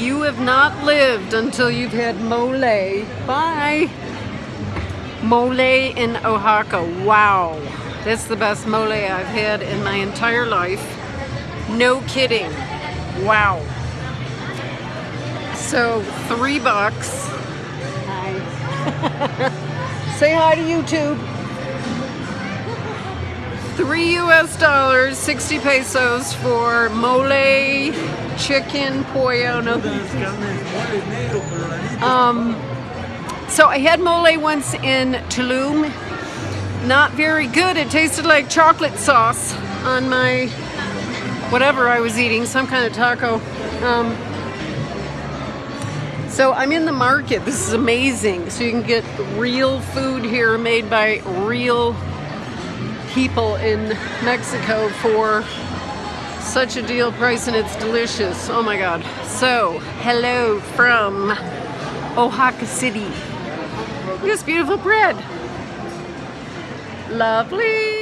You have not lived until you've had mole. Bye. Mole in Oaxaca. Wow. That's the best mole I've had in my entire life. No kidding. Wow. So, three bucks. Hi. Say hi to YouTube. Three US dollars, 60 pesos for mole, chicken, pollo, no. Um, so I had mole once in Tulum. Not very good. It tasted like chocolate sauce on my whatever I was eating, some kind of taco. Um, so I'm in the market. This is amazing. So you can get real food here made by real people in Mexico for such a deal price and it's delicious. Oh my God. So, hello from Oaxaca City. Look at this beautiful bread. Lovely.